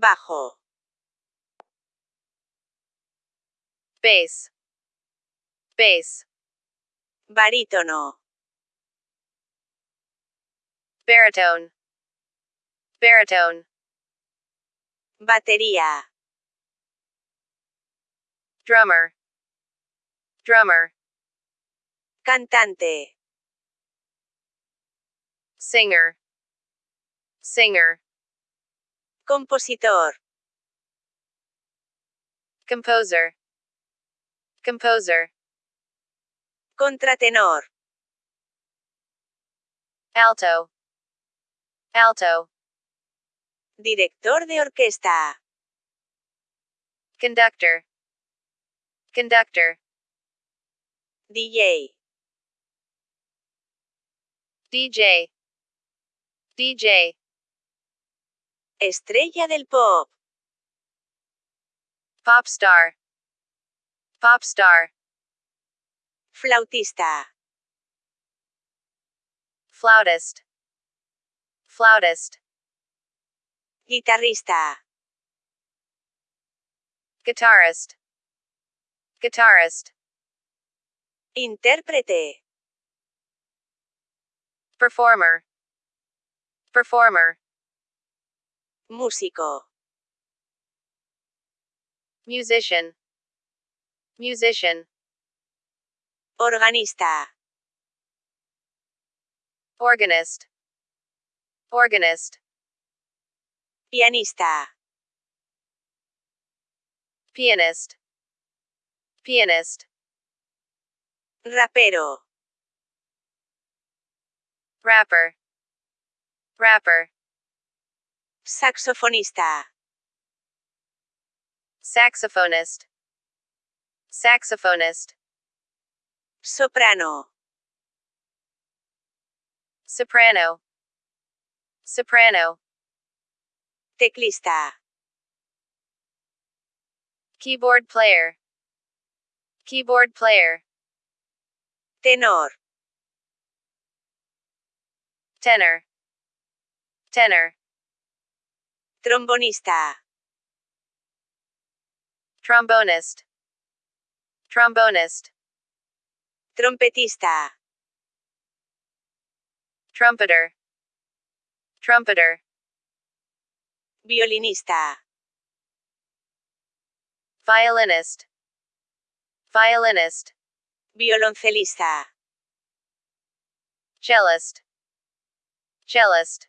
bajo, bass, bass, barítono, baritone, baritone, batería, drummer, drummer, cantante, singer, singer, compositor, composer, composer, contratenor, alto, alto, director de orquesta, conductor, conductor, DJ, DJ, DJ, estrella del pop, pop star, pop star, flautista, flautist, flautist, guitarrista, guitarist, guitarist, intérprete, performer, performer, músico, musician, musician, organista, organist, organist, pianista, pianist, pianist, rapero, rapper, rapper, saxofonista, saxophonist, saxophonist, soprano, soprano, soprano, teclista, keyboard player, keyboard player, tenor, tenor, tenor, trombonista, trombonist, trombonist, trompetista, trumpeter, trumpeter, violinista, violinist, violinist, violoncelista, cellist, cellist,